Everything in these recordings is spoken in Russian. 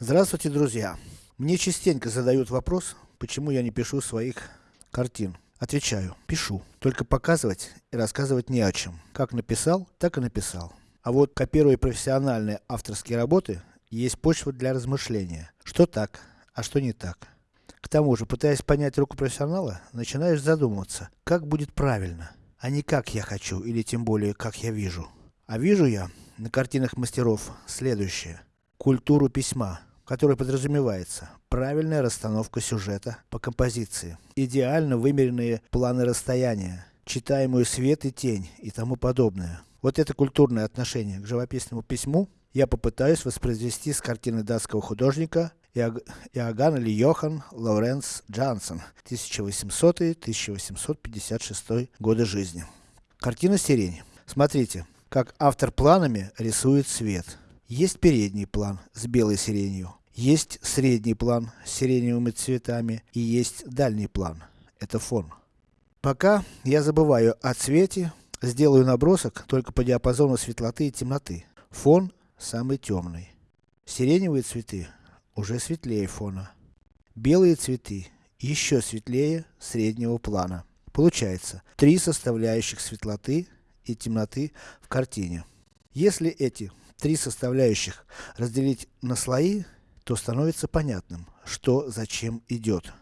Здравствуйте, друзья! Мне частенько задают вопрос, почему я не пишу своих картин. Отвечаю, пишу. Только показывать и рассказывать не о чем. Как написал, так и написал. А вот копируя профессиональные авторские работы, есть почва для размышления. Что так, а что не так. К тому же, пытаясь понять руку профессионала, начинаешь задумываться, как будет правильно, а не как я хочу, или тем более, как я вижу. А вижу я, на картинах мастеров, следующее. Культуру письма, которая подразумевается правильная расстановка сюжета по композиции, идеально вымеренные планы расстояния, читаемую свет и тень и тому подобное. Вот это культурное отношение к живописному письму я попытаюсь воспроизвести с картины датского художника Иог... Иоганн или Йохан Лоренц Джансон, 1800-1856 годы жизни. Картина «Сирень». Смотрите, как автор планами рисует свет. Есть передний план с белой сиренью, есть средний план с сиреневыми цветами и есть дальний план. Это фон. Пока я забываю о цвете, сделаю набросок только по диапазону светлоты и темноты. Фон самый темный. Сиреневые цветы уже светлее фона. Белые цветы еще светлее среднего плана. Получается, три составляющих светлоты и темноты в картине. Если эти три составляющих разделить на слои, то становится понятным, что зачем идет.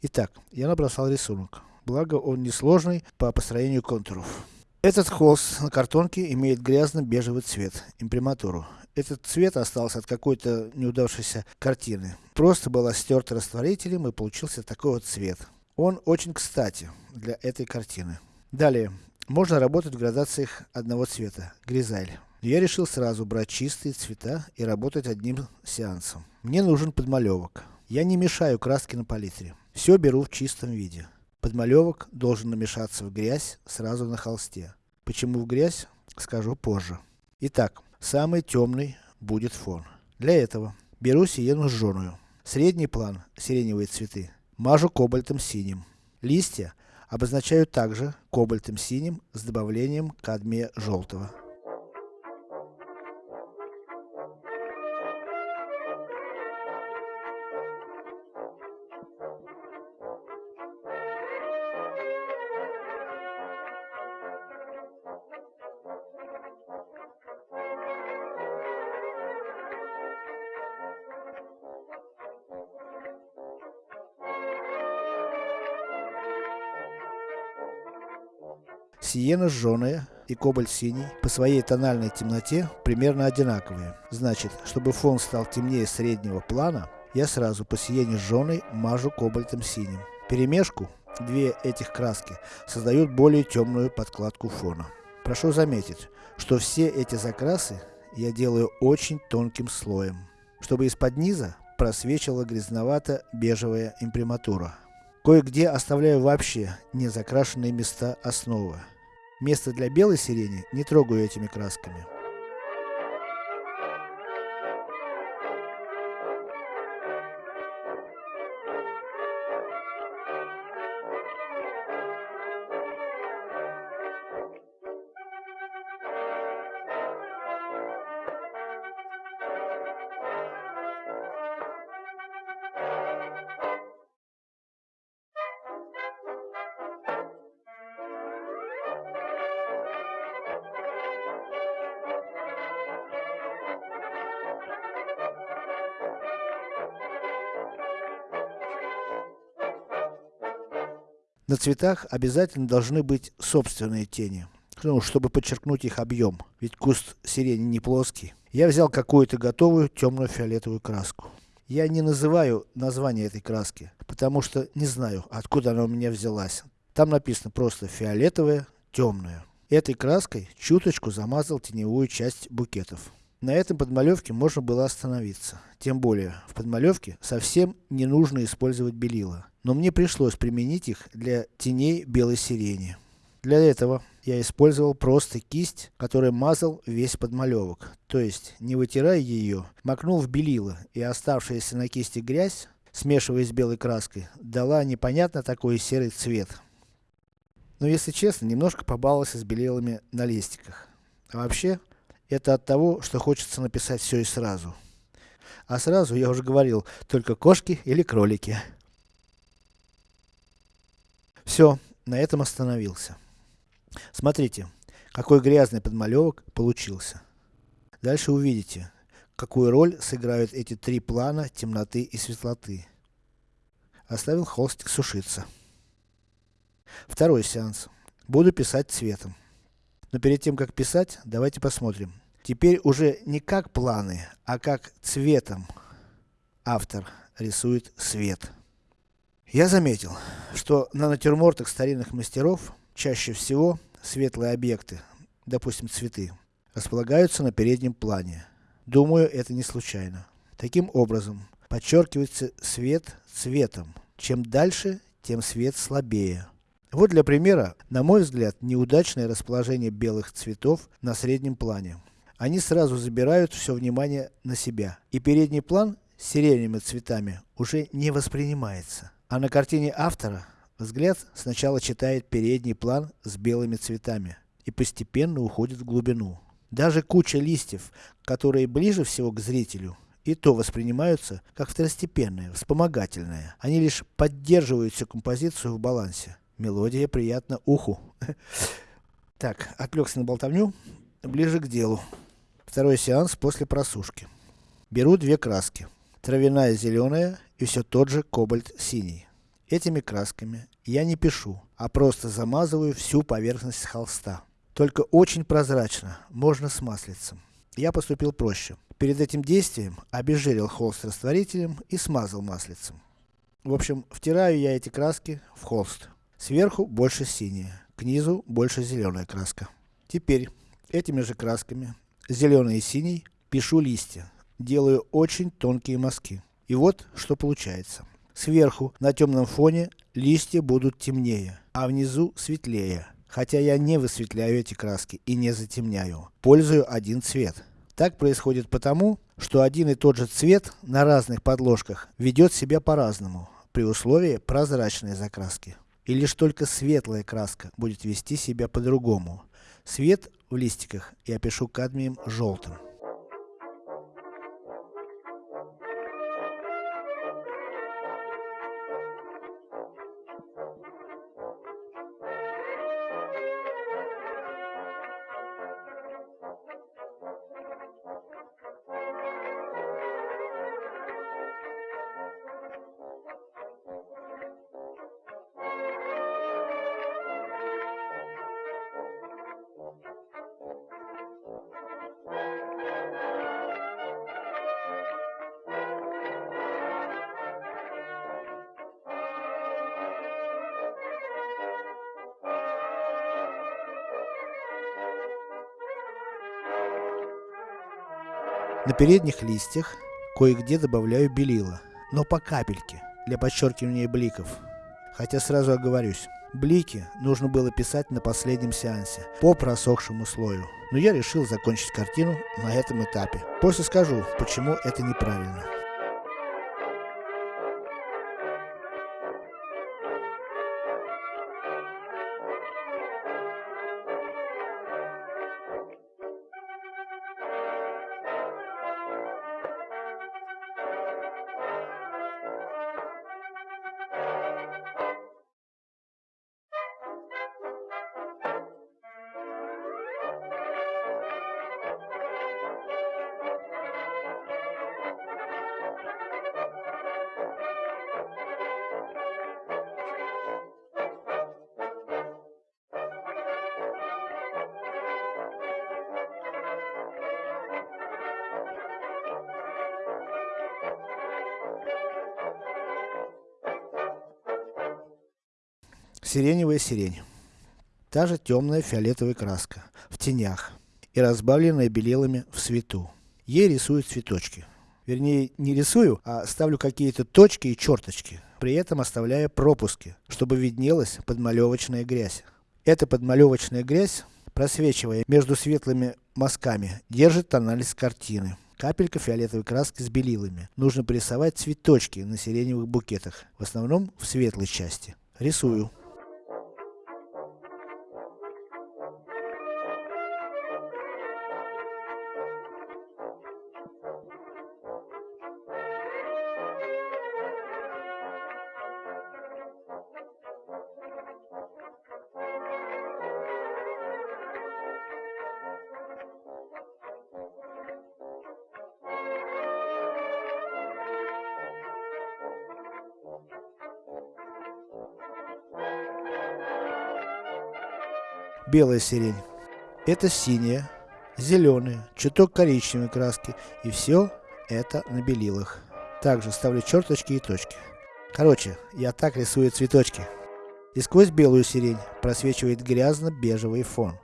Итак, я набросал рисунок. Благо он несложный по построению контуров. Этот холст на картонке имеет грязно-бежевый цвет, имприматуру. Этот цвет остался от какой-то неудавшейся картины. Просто была стерта растворителем и получился такой вот цвет. Он очень кстати для этой картины. Далее, можно работать в градациях одного цвета, гризаль. Я решил сразу брать чистые цвета и работать одним сеансом. Мне нужен подмалевок. Я не мешаю краски на палитре. Все беру в чистом виде. Подмалевок должен намешаться в грязь сразу на холсте. Почему в грязь, скажу позже. Итак, самый темный будет фон. Для этого, беру сиену жженую. Средний план, сиреневые цветы, мажу кобальтом синим. Листья обозначаю также кобальтом синим с добавлением кадмия желтого. Сиена жженая и кобальт синий по своей тональной темноте примерно одинаковые. Значит, чтобы фон стал темнее среднего плана, я сразу по сиене жженой мажу кобальтом синим. Перемешку, две этих краски, создают более темную подкладку фона. Прошу заметить, что все эти закрасы я делаю очень тонким слоем, чтобы из-под низа просвечивала грязновато-бежевая имприматура. Кое-где оставляю вообще не закрашенные места основы. Место для белой сирени не трогаю этими красками. На цветах обязательно должны быть собственные тени, ну, чтобы подчеркнуть их объем, ведь куст сирени не плоский. Я взял какую-то готовую темно-фиолетовую краску. Я не называю название этой краски, потому что не знаю, откуда она у меня взялась. Там написано просто фиолетовая, темная. Этой краской чуточку замазал теневую часть букетов. На этом подмалевке можно было остановиться. Тем более, в подмалевке совсем не нужно использовать белила. Но мне пришлось применить их для теней белой сирени. Для этого я использовал просто кисть, которой мазал весь подмалевок. То есть, не вытирая ее, макнул в белило, и оставшаяся на кисти грязь, смешиваясь с белой краской, дала непонятно такой серый цвет. Но если честно, немножко побаловался с белилами на листиках. А вообще, это от того, что хочется написать все и сразу. А сразу, я уже говорил, только кошки или кролики. Все, на этом остановился. Смотрите, какой грязный подмалевок получился. Дальше увидите, какую роль сыграют эти три плана темноты и светлоты. Оставил холстик сушиться. Второй сеанс. Буду писать цветом. Но перед тем как писать, давайте посмотрим. Теперь уже не как планы, а как цветом автор рисует свет. Я заметил, что на натюрмортах старинных мастеров, чаще всего, светлые объекты, допустим цветы, располагаются на переднем плане. Думаю, это не случайно. Таким образом, подчеркивается свет цветом. Чем дальше, тем свет слабее. Вот для примера, на мой взгляд, неудачное расположение белых цветов на среднем плане. Они сразу забирают все внимание на себя. И передний план с сиреневыми цветами уже не воспринимается. А на картине автора, взгляд сначала читает передний план с белыми цветами. И постепенно уходит в глубину. Даже куча листьев, которые ближе всего к зрителю, и то воспринимаются как второстепенные, вспомогательные. Они лишь поддерживают всю композицию в балансе. Мелодия приятна уху. Так, отвлекся на болтовню, ближе к делу. Второй сеанс после просушки. Беру две краски. Травяная зеленая и все тот же кобальт синий. Этими красками я не пишу, а просто замазываю всю поверхность холста. Только очень прозрачно, можно с маслицем. Я поступил проще. Перед этим действием обезжирил холст растворителем и смазал маслицем. В общем, втираю я эти краски в холст. Сверху больше синяя, к низу больше зеленая краска. Теперь, этими же красками, зеленый и синий, пишу листья. Делаю очень тонкие мазки. И вот, что получается. Сверху, на темном фоне, листья будут темнее, а внизу светлее. Хотя я не высветляю эти краски и не затемняю. Пользую один цвет. Так происходит потому, что один и тот же цвет на разных подложках ведет себя по-разному, при условии прозрачной закраски. И лишь только светлая краска будет вести себя по-другому. Свет в листиках я пишу кадмием желтым. На передних листьях кое-где добавляю белила, но по капельке, для подчеркивания бликов. Хотя сразу оговорюсь, блики нужно было писать на последнем сеансе, по просохшему слою. Но я решил закончить картину на этом этапе. После скажу, почему это неправильно. Сиреневая сирень. Та же темная фиолетовая краска, в тенях, и разбавленная белилами в свету. Ей рисую цветочки. Вернее, не рисую, а ставлю какие-то точки и черточки, при этом оставляя пропуски, чтобы виднелась подмалевочная грязь. Эта подмалевочная грязь, просвечивая между светлыми мазками, держит тональность картины. Капелька фиолетовой краски с белилами. Нужно порисовать цветочки на сиреневых букетах, в основном в светлой части. Рисую. Белая сирень. Это синяя, зеленая, чуток коричневой краски. И все это на белилах. Также ставлю черточки и точки. Короче, я так рисую цветочки. И сквозь белую сирень просвечивает грязно-бежевый фон.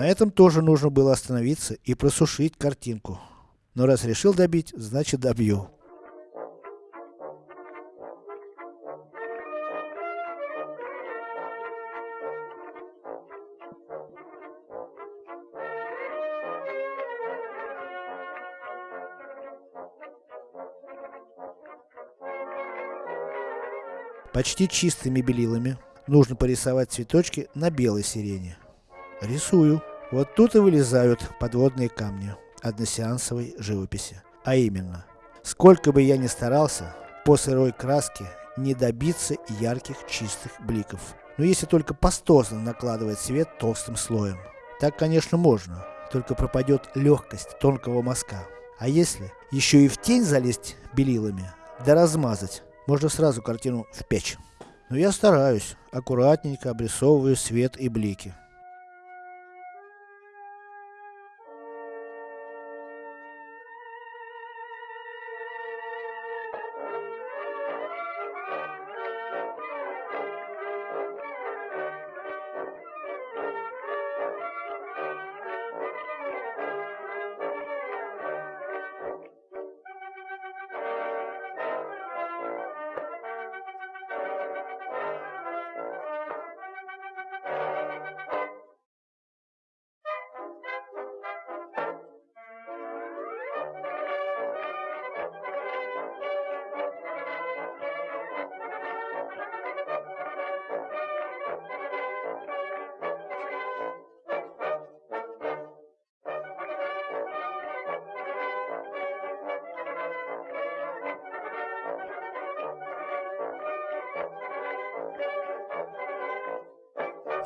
На этом тоже нужно было остановиться и просушить картинку. Но раз решил добить, значит добью. Почти чистыми белилами нужно порисовать цветочки на белой сирене. Рисую. Вот тут и вылезают подводные камни односеансовой живописи. А именно, сколько бы я ни старался, по сырой краске не добиться ярких чистых бликов. Но если только пастозно накладывать свет толстым слоем. Так конечно можно, только пропадет легкость тонкого мазка. А если еще и в тень залезть белилами, да размазать, можно сразу картину в печь. Но я стараюсь, аккуратненько обрисовываю свет и блики.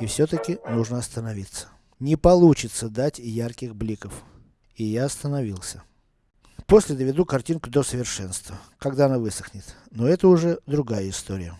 И все-таки нужно остановиться. Не получится дать ярких бликов. И я остановился. После доведу картинку до совершенства, когда она высохнет. Но это уже другая история.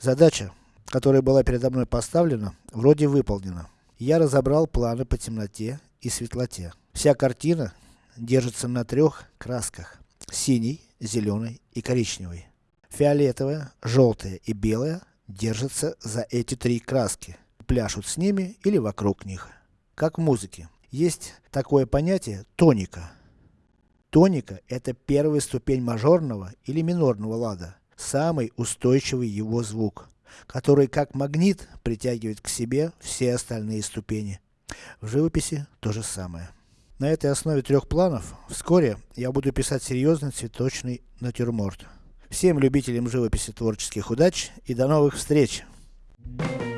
Задача, которая была передо мной поставлена, вроде выполнена. Я разобрал планы по темноте и светлоте. Вся картина держится на трех красках. Синий, зеленый и коричневый. Фиолетовая, желтая и белая держатся за эти три краски пляшут с ними или вокруг них. Как в музыке. Есть такое понятие тоника. Тоника это первая ступень мажорного или минорного лада. Самый устойчивый его звук, который как магнит притягивает к себе все остальные ступени. В живописи то же самое. На этой основе трех планов, вскоре я буду писать серьезный цветочный натюрморт. Всем любителям живописи творческих удач и до новых встреч! Thank you.